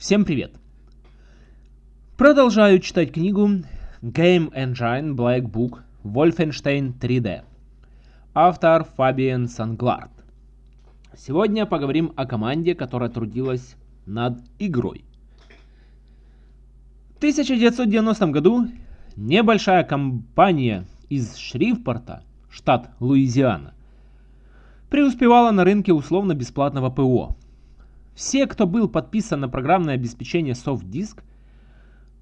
Всем привет! Продолжаю читать книгу Game Engine Black Book Wolfenstein 3D. Автор Фабиан Санглард. Сегодня поговорим о команде, которая трудилась над игрой. В 1990 году небольшая компания из Шрифпорта, штат Луизиана, преуспевала на рынке условно-бесплатного ПО. Все, кто был подписан на программное обеспечение SoftDisk,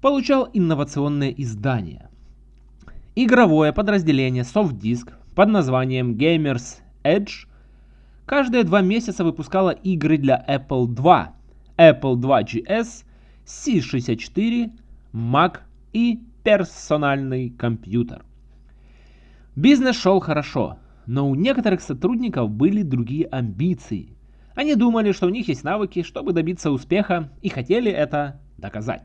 получал инновационное издание. Игровое подразделение SoftDisk под названием Gamers Edge каждые два месяца выпускало игры для Apple II, Apple II GS, C64, Mac и персональный компьютер. Бизнес шел хорошо, но у некоторых сотрудников были другие амбиции. Они думали, что у них есть навыки, чтобы добиться успеха, и хотели это доказать.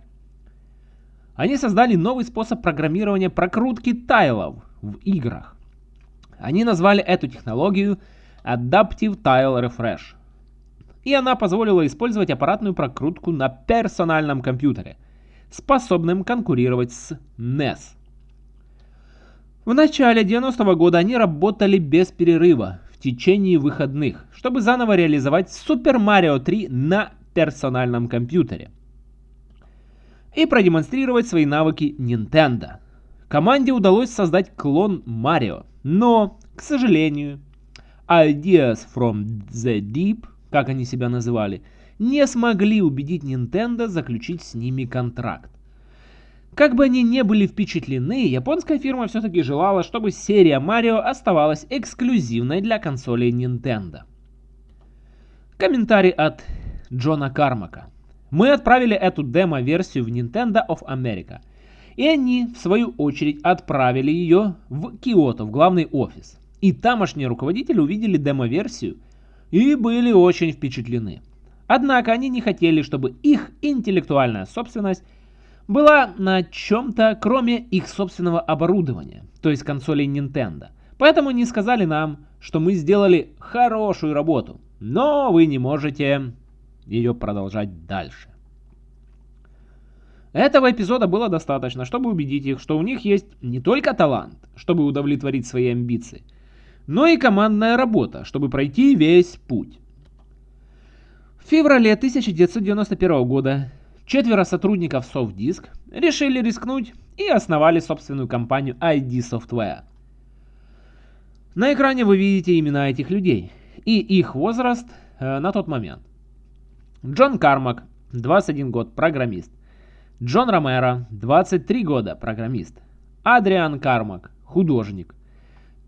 Они создали новый способ программирования прокрутки тайлов в играх. Они назвали эту технологию Adaptive Tile Refresh. И она позволила использовать аппаратную прокрутку на персональном компьютере, способным конкурировать с NES. В начале 90-го года они работали без перерыва течение выходных, чтобы заново реализовать Super Mario 3 на персональном компьютере и продемонстрировать свои навыки Nintendo. Команде удалось создать клон Марио, но, к сожалению, Ideas from the Deep, как они себя называли, не смогли убедить Nintendo заключить с ними контракт. Как бы они не были впечатлены, японская фирма все-таки желала, чтобы серия Марио оставалась эксклюзивной для консолей Nintendo. Комментарий от Джона Кармака. Мы отправили эту демо-версию в Nintendo of America. И они, в свою очередь, отправили ее в Киото, в главный офис. И тамошние руководители увидели демо-версию и были очень впечатлены. Однако они не хотели, чтобы их интеллектуальная собственность была на чем-то, кроме их собственного оборудования, то есть консолей Nintendo. Поэтому не сказали нам, что мы сделали хорошую работу, но вы не можете ее продолжать дальше. Этого эпизода было достаточно, чтобы убедить их, что у них есть не только талант, чтобы удовлетворить свои амбиции, но и командная работа, чтобы пройти весь путь. В феврале 1991 года четверо сотрудников SoftDisk решили рискнуть и основали собственную компанию ID Software. На экране вы видите имена этих людей и их возраст э, на тот момент. Джон Кармак, 21 год, программист. Джон Ромеро, 23 года, программист. Адриан Кармак, художник.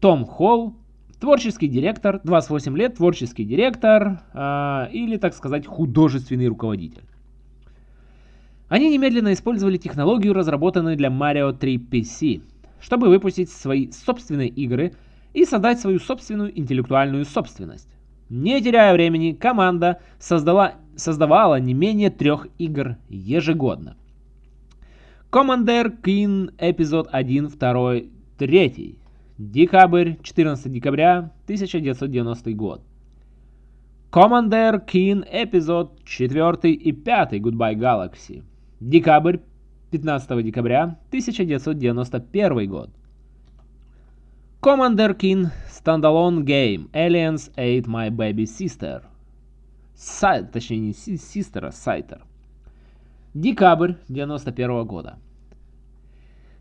Том Холл, творческий директор, 28 лет, творческий директор э, или, так сказать, художественный руководитель. Они немедленно использовали технологию, разработанную для Mario 3 PC, чтобы выпустить свои собственные игры и создать свою собственную интеллектуальную собственность. Не теряя времени, команда создала, создавала не менее трех игр ежегодно. Commander Keen эпизод 1, 2, 3. Декабрь, 14 декабря 1990 год. Commander Keen эпизод 4 и 5 Goodbye Galaxy. Декабрь, 15 декабря 1991 год. Commander Keen Standalone Game Aliens Ate My Baby Sister. Сайт, точнее не Sister, а Сайтер. Декабрь 91 года.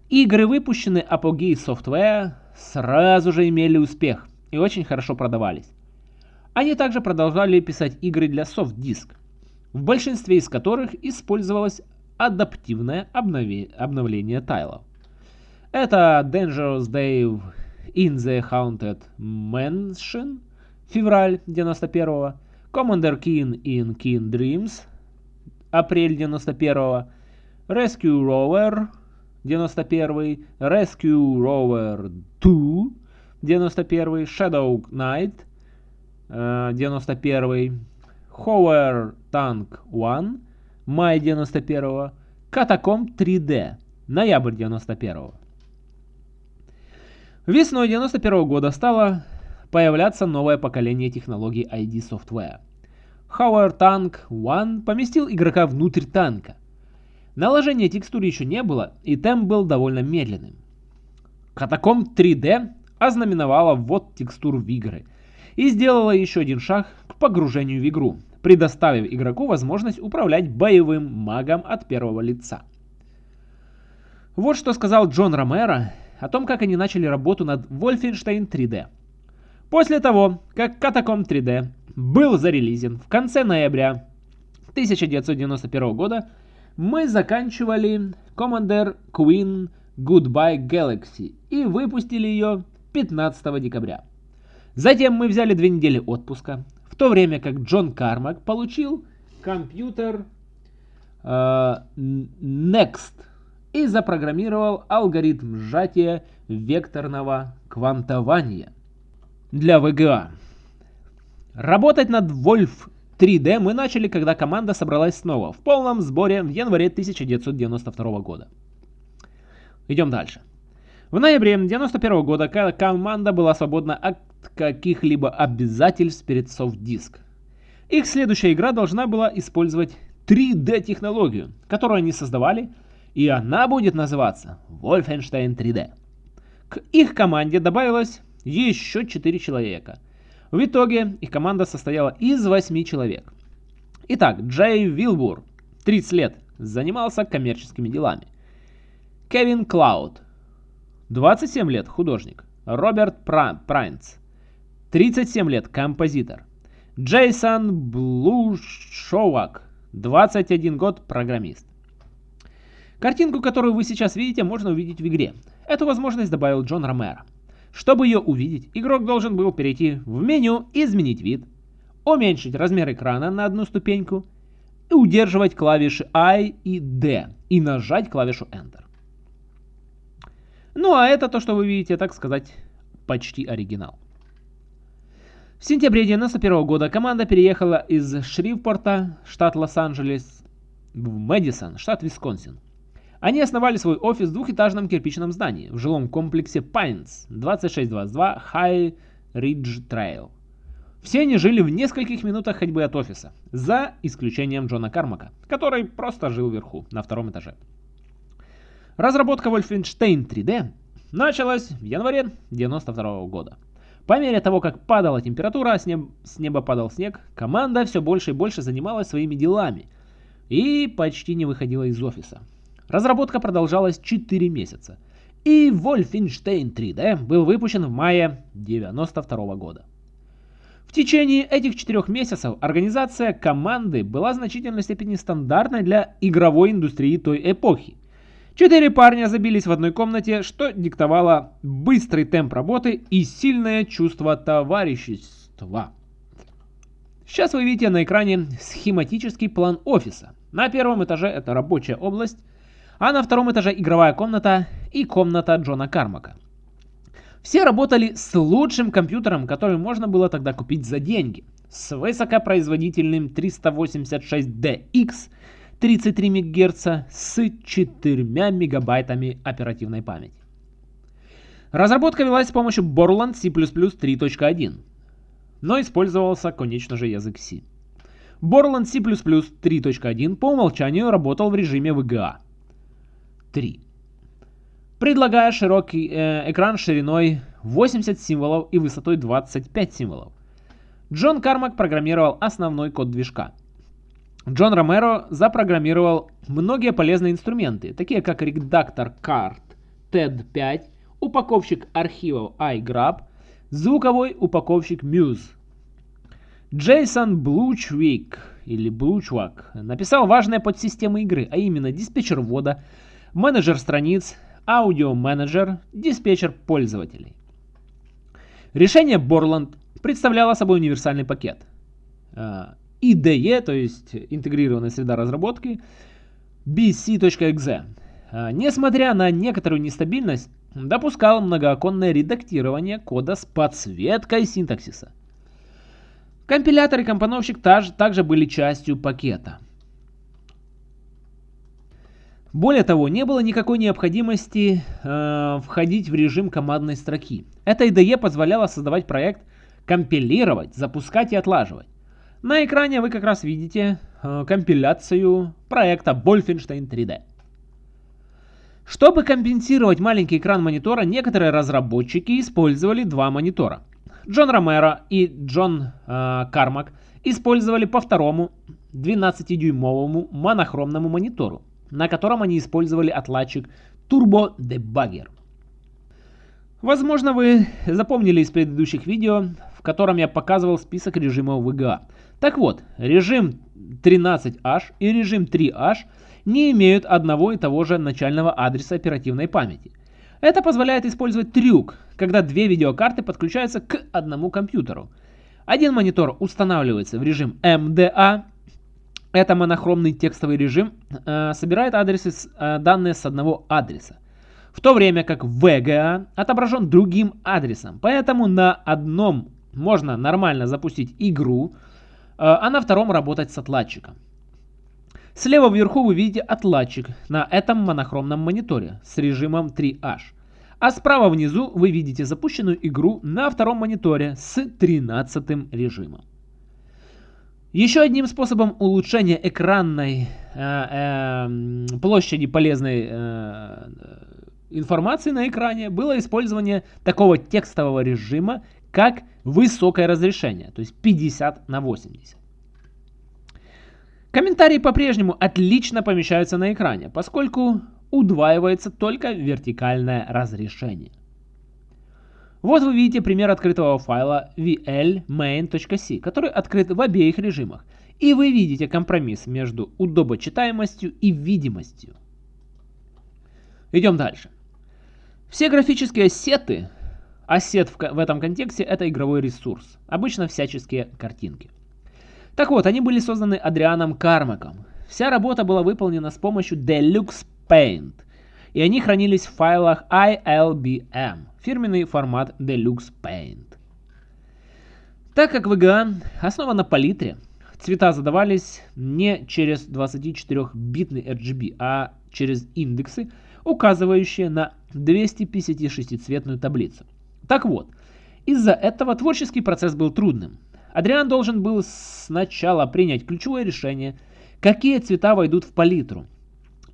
Игры, выпущенные Apogee Software, сразу же имели успех и очень хорошо продавались. Они также продолжали писать игры для SoftDisk, в большинстве из которых использовалось адаптивное обновление тайлов. Это Dangerous Day in the Haunted Mansion, февраль 91 Commander Keen in Keen Dreams, апрель 91 Rescue Rover 91 Rescue Rover 2 91 Shadow Knight 91 Hover Tank 1 май 91 Катакомб 3D ноябрь 91 Весной 91 года стало появляться новое поколение технологий ID Software – Howard Tank One поместил игрока внутрь танка. Наложения текстур еще не было, и темп был довольно медленным. Катаком 3D ознаменовала ввод текстур в игры и сделала еще один шаг к погружению в игру, предоставив игроку возможность управлять боевым магом от первого лица. Вот что сказал Джон Ромеро о том, как они начали работу над Wolfenstein 3D. После того, как Catacomb 3D был зарелизен в конце ноября 1991 года, мы заканчивали Commander Queen Goodbye Galaxy и выпустили ее 15 декабря. Затем мы взяли две недели отпуска, в то время как Джон Кармак получил компьютер э, Next и запрограммировал алгоритм сжатия векторного квантования для VGA. Работать над Wolf 3D мы начали, когда команда собралась снова в полном сборе в январе 1992 года. Идем дальше. В ноябре 1991 года команда была свободна каких-либо обязательств перед софт-диск. Их следующая игра должна была использовать 3D-технологию, которую они создавали, и она будет называться Wolfenstein 3D. К их команде добавилось еще 4 человека – в итоге их команда состояла из 8 человек. Итак, Джей Вилбур, 30 лет, занимался коммерческими делами. Кевин Клауд, 27 лет, художник. Роберт Прайнц, 37 лет, композитор. Джейсон Блушовак, 21 год, программист. Картинку, которую вы сейчас видите, можно увидеть в игре. Эту возможность добавил Джон Ромеро. Чтобы ее увидеть, игрок должен был перейти в меню «Изменить вид», уменьшить размер экрана на одну ступеньку и удерживать клавиши I и D и нажать клавишу Enter. Ну а это то, что вы видите, так сказать, почти оригинал. В сентябре 1991 года команда переехала из Шривпорта, штат Лос-Анджелес, в Мэдисон, штат Висконсин. Они основали свой офис в двухэтажном кирпичном здании в жилом комплексе Pines 2622 High Ridge Trail. Все они жили в нескольких минутах ходьбы от офиса, за исключением Джона Кармака, который просто жил вверху, на втором этаже. Разработка Wolfenstein 3D началась в январе 1992 года. По мере того, как падала температура, с, неб... с неба падал снег, команда все больше и больше занималась своими делами и почти не выходила из офиса. Разработка продолжалась 4 месяца. И Wolfenstein 3D был выпущен в мае 1992 года. В течение этих четырех месяцев организация команды была в значительной степени стандартной для игровой индустрии той эпохи. Четыре парня забились в одной комнате, что диктовало быстрый темп работы и сильное чувство товарищества. Сейчас вы видите на экране схематический план офиса. На первом этаже это рабочая область, а на втором этаже игровая комната и комната Джона Кармака. Все работали с лучшим компьютером, который можно было тогда купить за деньги, с высокопроизводительным 386DX 33 МГц с 4 мегабайтами оперативной памяти. Разработка велась с помощью Borland C++ 3.1, но использовался, конечно же, язык C. Borland C++ 3.1 по умолчанию работал в режиме VGA – 3. Предлагая широкий э, экран шириной 80 символов и высотой 25 символов. Джон Кармак программировал основной код движка. Джон Ромеро запрограммировал многие полезные инструменты, такие как редактор карт TED5, упаковщик архивов iGrab, звуковой упаковщик Muse. Джейсон Блучвик или Блучвак написал важные подсистемы игры, а именно диспетчер ввода, менеджер страниц, аудиоменеджер, диспетчер пользователей. Решение Borland представляло собой универсальный пакет. IDE, то есть интегрированная среда разработки, bc.exe. Несмотря на некоторую нестабильность, допускал многооконное редактирование кода с подсветкой синтаксиса. Компилятор и компоновщик также были частью пакета. Более того, не было никакой необходимости э, входить в режим командной строки. Эта IDE позволяла создавать проект, компилировать, запускать и отлаживать. На экране вы как раз видите э, компиляцию проекта Wolfenstein 3D. Чтобы компенсировать маленький экран монитора, некоторые разработчики использовали два монитора. Джон Ромеро и Джон э, Кармак использовали по второму 12-дюймовому монохромному монитору, на котором они использовали отладчик Turbo Debugger. Возможно, вы запомнили из предыдущих видео, в котором я показывал список режимов VGA. Так вот, режим 13H и режим 3H не имеют одного и того же начального адреса оперативной памяти. Это позволяет использовать трюк, когда две видеокарты подключаются к одному компьютеру. Один монитор устанавливается в режим MDA, это монохромный текстовый режим, э, собирает адресы, э, данные с одного адреса в то время как VGA отображен другим адресом. Поэтому на одном можно нормально запустить игру, а на втором работать с отладчиком. Слева вверху вы видите отладчик на этом монохромном мониторе с режимом 3H. А справа внизу вы видите запущенную игру на втором мониторе с 13 режимом. Еще одним способом улучшения экранной э, э, площади полезной э, информации на экране было использование такого текстового режима, как высокое разрешение, то есть 50 на 80. Комментарии по-прежнему отлично помещаются на экране, поскольку удваивается только вертикальное разрешение. Вот вы видите пример открытого файла vlmain.c, который открыт в обеих режимах. И вы видите компромисс между удобочитаемостью и видимостью. Идем дальше. Все графические ассеты, ассет в, в этом контексте это игровой ресурс, обычно всяческие картинки. Так вот, они были созданы Адрианом Кармаком. Вся работа была выполнена с помощью Deluxe Paint, и они хранились в файлах ILBM, фирменный формат Deluxe Paint. Так как VGA основан на палитре, цвета задавались не через 24-битный RGB, а через индексы, указывающие на 256-цветную таблицу. Так вот, из-за этого творческий процесс был трудным. Адриан должен был сначала принять ключевое решение, какие цвета войдут в палитру,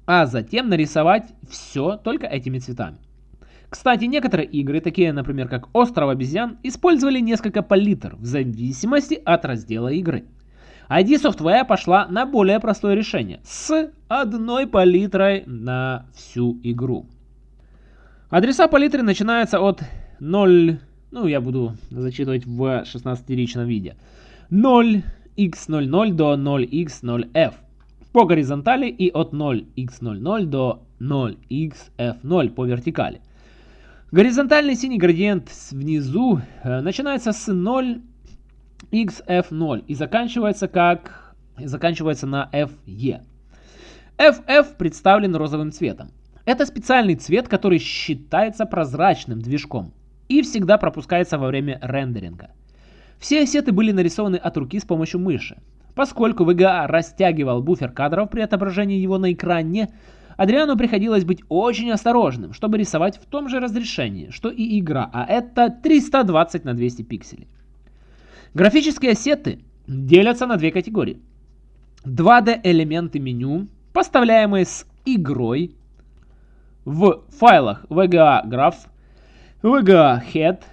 а затем нарисовать все только этими цветами. Кстати, некоторые игры, такие, например, как Остров обезьян, использовали несколько палитр в зависимости от раздела игры. ID Software пошла на более простое решение с одной палитрой на всю игру. Адреса палитры начинаются от 0, ну я буду зачитывать в 16-ричном виде, 0x00 до 0x0f по горизонтали и от 0x00 до 0xf0 по вертикали. Горизонтальный синий градиент внизу э, начинается с 0 xf0 и заканчивается как заканчивается на fe. FF представлен розовым цветом. Это специальный цвет, который считается прозрачным движком и всегда пропускается во время рендеринга. Все ассеты были нарисованы от руки с помощью мыши. Поскольку VGA растягивал буфер кадров при отображении его на экране, Адриану приходилось быть очень осторожным, чтобы рисовать в том же разрешении, что и игра, а это 320 на 200 пикселей. Графические ассеты делятся на две категории. 2D элементы меню, поставляемые с игрой в файлах VGA Graph, VGA Head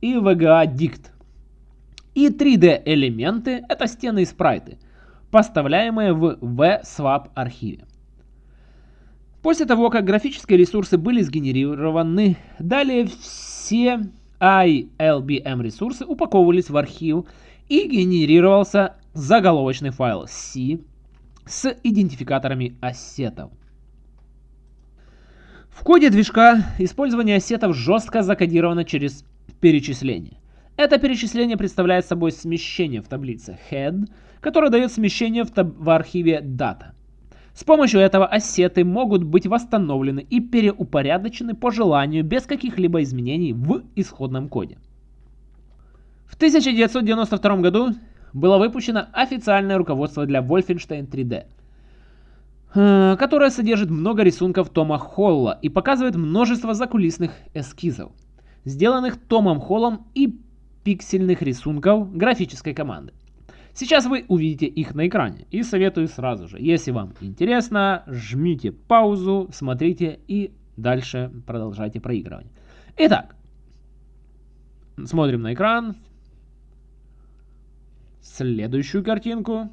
и VGA Dict. И 3D элементы это стены и спрайты, поставляемые в VSwap архиве. После того, как графические ресурсы были сгенерированы, далее все ILBM ресурсы упаковывались в архив и генерировался заголовочный файл C с идентификаторами ассетов. В коде движка использование ассетов жестко закодировано через перечисление. Это перечисление представляет собой смещение в таблице head, которое дает смещение в, в архиве data. С помощью этого ассеты могут быть восстановлены и переупорядочены по желанию без каких-либо изменений в исходном коде. В 1992 году было выпущено официальное руководство для Wolfenstein 3D, э, которое содержит много рисунков Тома Холла и показывает множество закулисных эскизов, сделанных Томом Холлом и пиксельных рисунков графической команды. Сейчас вы увидите их на экране и советую сразу же. Если вам интересно, жмите паузу, смотрите и дальше продолжайте проигрывание. Итак, смотрим на экран. Следующую картинку.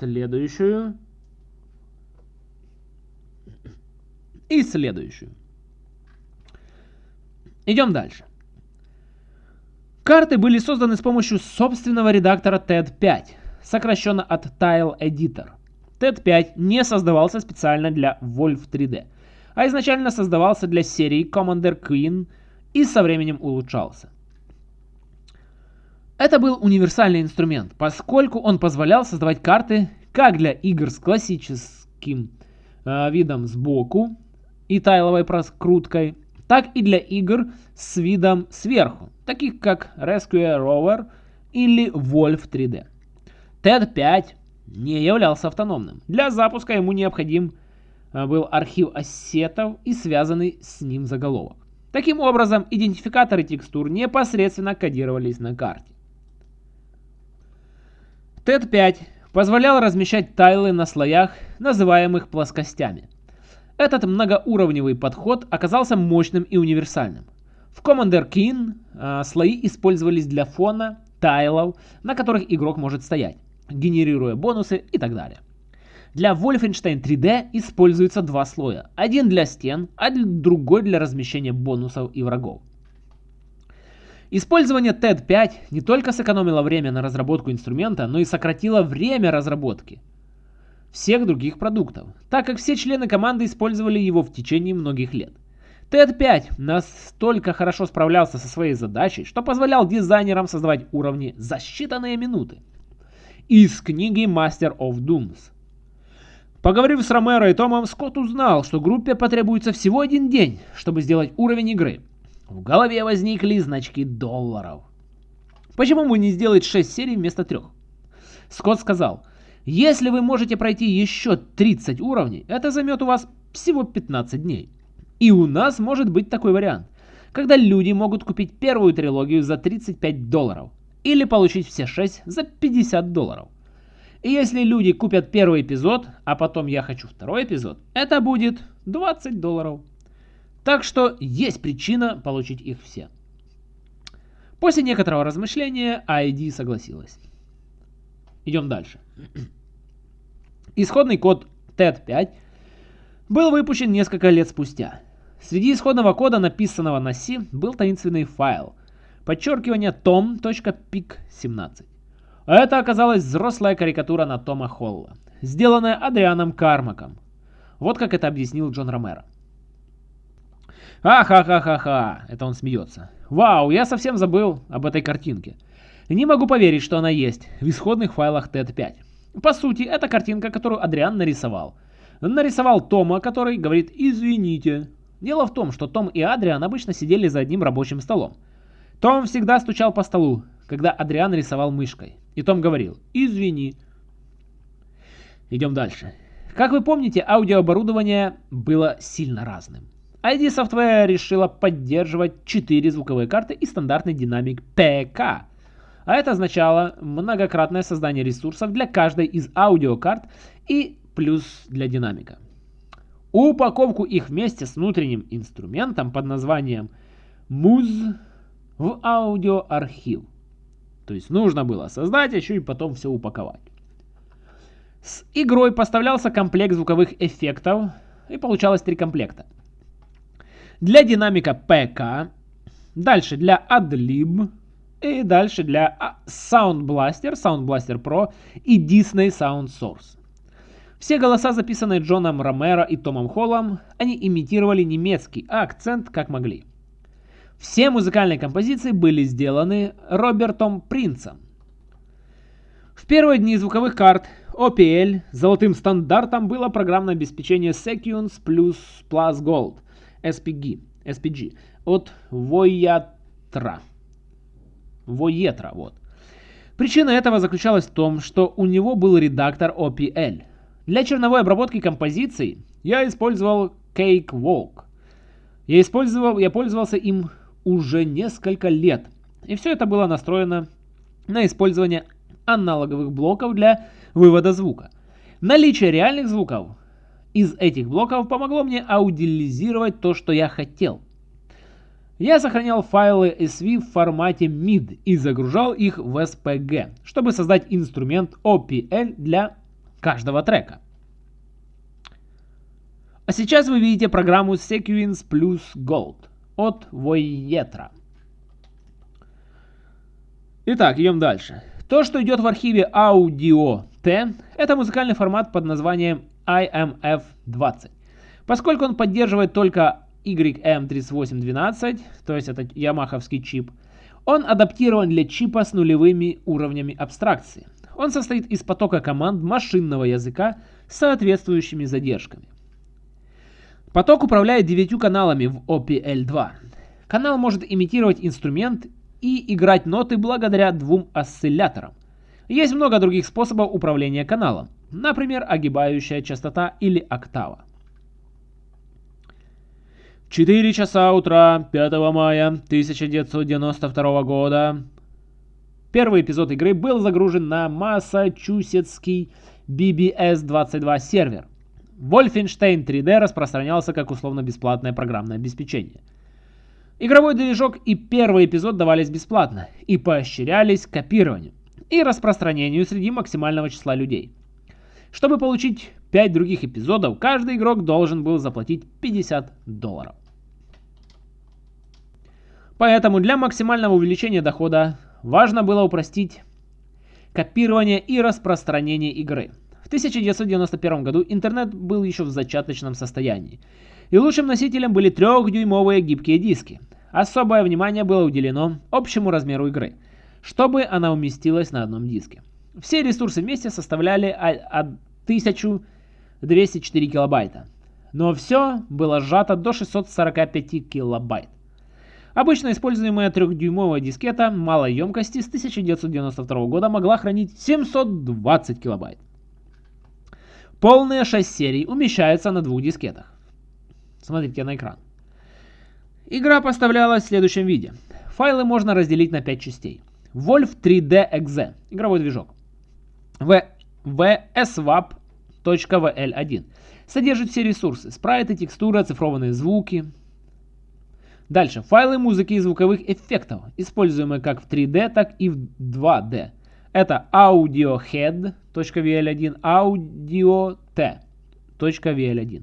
Следующую. И следующую. Идем дальше. Карты были созданы с помощью собственного редактора TED5, сокращенно от Tile Editor. TED5 не создавался специально для Wolf 3D, а изначально создавался для серии Commander Queen и со временем улучшался. Это был универсальный инструмент, поскольку он позволял создавать карты как для игр с классическим э, видом сбоку и тайловой проскруткой, так и для игр с видом сверху, таких как Rescue Rover или Wolf 3D. TED 5 не являлся автономным. Для запуска ему необходим э, был архив ассетов и связанный с ним заголовок. Таким образом, идентификаторы текстур непосредственно кодировались на карте. TED 5 позволял размещать тайлы на слоях, называемых плоскостями – этот многоуровневый подход оказался мощным и универсальным. В Commander Keen э, слои использовались для фона, тайлов, на которых игрок может стоять, генерируя бонусы и так далее. Для Wolfenstein 3D используются два слоя. Один для стен, а другой для размещения бонусов и врагов. Использование TED 5 не только сэкономило время на разработку инструмента, но и сократило время разработки всех других продуктов, так как все члены команды использовали его в течение многих лет. TED5 настолько хорошо справлялся со своей задачей, что позволял дизайнерам создавать уровни за считанные минуты. Из книги Master of Dooms. Поговорив с Ромеро и Томом, Скотт узнал, что группе потребуется всего один день, чтобы сделать уровень игры. В голове возникли значки долларов. Почему бы не сделать 6 серий вместо 3? Скотт сказал, если вы можете пройти еще 30 уровней, это займет у вас всего 15 дней. И у нас может быть такой вариант, когда люди могут купить первую трилогию за 35 долларов или получить все 6 за 50 долларов. И если люди купят первый эпизод, а потом я хочу второй эпизод, это будет 20 долларов. Так что есть причина получить их все. После некоторого размышления ID согласилась. Идем дальше. Исходный код TED5 был выпущен несколько лет спустя. Среди исходного кода, написанного на C, был таинственный файл. Подчеркивание tom.pic17. Это оказалась взрослая карикатура на Тома Холла, сделанная Адрианом Кармаком. Вот как это объяснил Джон Ромеро. Ха-ха-ха-ха-ха, это он смеется. Вау, я совсем забыл об этой картинке. Не могу поверить, что она есть в исходных файлах TED5. По сути, это картинка, которую Адриан нарисовал. Нарисовал Тома, который говорит «извините». Дело в том, что Том и Адриан обычно сидели за одним рабочим столом. Том всегда стучал по столу, когда Адриан рисовал мышкой. И Том говорил «извини». Идем дальше. Как вы помните, аудиооборудование было сильно разным. ID Software решила поддерживать 4 звуковые карты и стандартный динамик PK, а это означало многократное создание ресурсов для каждой из аудиокарт и плюс для динамика. Упаковку их вместе с внутренним инструментом под названием MUZ в аудиоархив. То есть нужно было создать, а еще и потом все упаковать. С игрой поставлялся комплект звуковых эффектов, и получалось три комплекта. Для динамика PK, дальше для AdLib, и дальше для а, Sound Blaster, Sound Blaster Pro и Disney Sound Source. Все голоса, записанные Джоном Ромеро и Томом Холлом, они имитировали немецкий акцент как могли. Все музыкальные композиции были сделаны Робертом Принцем. В первые дни звуковых карт OPL золотым стандартом было программное обеспечение Secunes Plus Plus Gold SPG, SPG от Voyatra. Воетра. Вот. Причина этого заключалась в том, что у него был редактор OPL. Для черновой обработки композиций я использовал Cakewalk. Я, использовал, я пользовался им уже несколько лет И все это было настроено на использование аналоговых блоков для вывода звука. Наличие реальных звуков из этих блоков помогло мне аудиализировать то, что я хотел. Я сохранял файлы SV в формате MID и загружал их в SPG, чтобы создать инструмент OPL для каждого трека. А сейчас вы видите программу Sequence Plus Gold от Voyetra. Итак, идем дальше. То, что идет в архиве Audio T, это музыкальный формат под названием IMF20. Поскольку он поддерживает только YM3812, то есть это ямаховский чип, он адаптирован для чипа с нулевыми уровнями абстракции. Он состоит из потока команд машинного языка с соответствующими задержками. Поток управляет девятью каналами в OPL2. Канал может имитировать инструмент и играть ноты благодаря двум осцилляторам. Есть много других способов управления каналом, например, огибающая частота или октава. 4 часа утра 5 мая 1992 года. Первый эпизод игры был загружен на массачусетский BBS-22 сервер. Wolfenstein 3D распространялся как условно-бесплатное программное обеспечение. Игровой движок и первый эпизод давались бесплатно и поощрялись копированию и распространению среди максимального числа людей. Чтобы получить 5 других эпизодов, каждый игрок должен был заплатить 50 долларов. Поэтому для максимального увеличения дохода важно было упростить копирование и распространение игры. В 1991 году интернет был еще в зачаточном состоянии. И лучшим носителем были трехдюймовые гибкие диски. Особое внимание было уделено общему размеру игры, чтобы она уместилась на одном диске. Все ресурсы вместе составляли 1204 килобайта. Но все было сжато до 645 килобайт. Обычно используемая трехдюймовая дискета малой емкости с 1992 года могла хранить 720 килобайт. Полные 6 серий умещаются на двух дискетах. Смотрите на экран. Игра поставлялась в следующем виде. Файлы можно разделить на 5 частей. Wolf 3D Exe, игровой движок. VSWAP.vl1 содержит все ресурсы, спрайты, текстуры, оцифрованные звуки, Дальше. Файлы музыки и звуковых эффектов, используемые как в 3D, так и в 2D. Это audiohead.vl1, audio.t.vl1.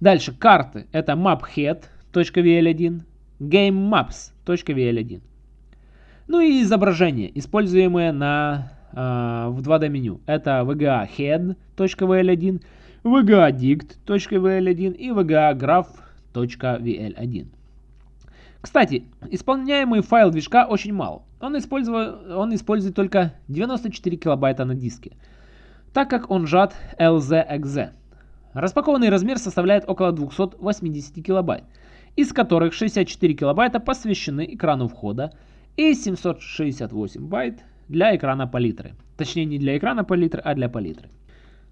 Дальше. Карты. Это maphead.vl1, gamemaps.vl1. Ну и изображения, используемые на, в 2D меню. Это vgahead.vl1, vgadict.vl1 и vgagraph.vl1. Кстати, исполняемый файл движка очень мал. Он, использует, он использует только 94 килобайта на диске, так как он сжат LZXZ. Распакованный размер составляет около 280 килобайт, из которых 64 килобайта посвящены экрану входа и 768 байт для экрана палитры. Точнее не для экрана палитры, а для палитры.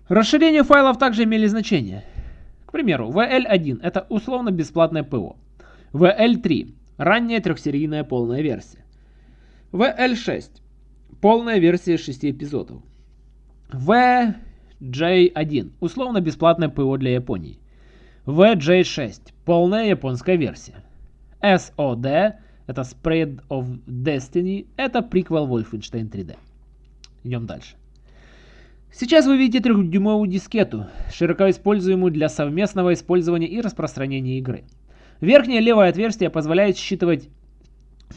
Расширение файлов также имели значение. К примеру, VL1 это условно бесплатное ПО. VL3 Ранняя трехсерийная полная версия. VL6. Полная версия 6 эпизодов. VJ1. Условно бесплатное ПО для Японии. VJ6. Полная японская версия. SOD. Это Spread of Destiny. Это приквел Wolfenstein 3D. Идем дальше. Сейчас вы видите трехдюймовую дискету, широко используемую для совместного использования и распространения игры. Верхнее левое отверстие позволяет считывать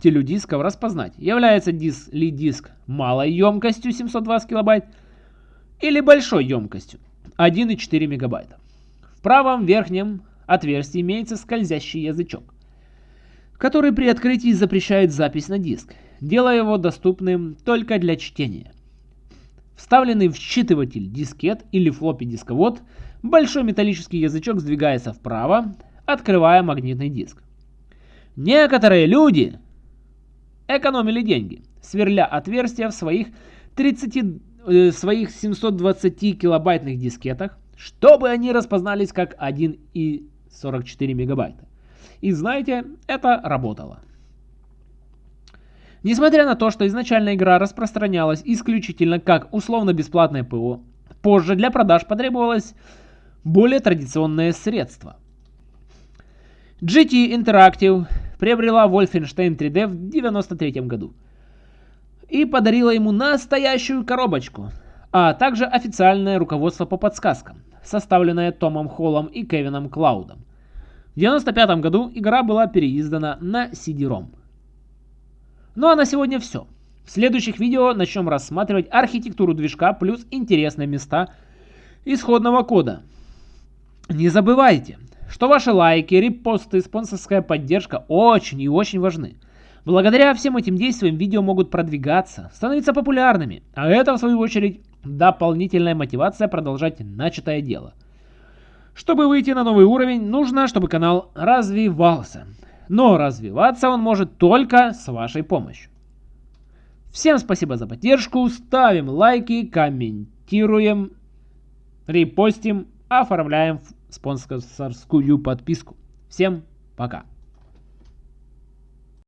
телю дисков распознать, является диск ли диск малой емкостью 720 килобайт или большой емкостью 1,4 мегабайта. В правом верхнем отверстии имеется скользящий язычок, который при открытии запрещает запись на диск, делая его доступным только для чтения. Вставленный в считыватель дискет или флоппи дисковод, большой металлический язычок сдвигается вправо, открывая магнитный диск. Некоторые люди экономили деньги, сверля отверстия в своих, 30, э, своих 720 килобайтных дискетах, чтобы они распознались как 1,44 мегабайта. И знаете, это работало. Несмотря на то, что изначально игра распространялась исключительно как условно-бесплатное ПО, позже для продаж потребовалось более традиционное средство. GT Interactive приобрела Wolfenstein 3D в 1993 году и подарила ему настоящую коробочку, а также официальное руководство по подсказкам, составленное Томом Холлом и Кевином Клаудом. В 1995 году игра была переиздана на CD-ROM. Ну а на сегодня все. В следующих видео начнем рассматривать архитектуру движка плюс интересные места исходного кода. Не забывайте, что ваши лайки, репосты, спонсорская поддержка очень и очень важны. Благодаря всем этим действиям видео могут продвигаться, становиться популярными, а это в свою очередь дополнительная мотивация продолжать начатое дело. Чтобы выйти на новый уровень, нужно, чтобы канал развивался. Но развиваться он может только с вашей помощью. Всем спасибо за поддержку, ставим лайки, комментируем, репостим, оформляем спонсорскую подписку. Всем пока!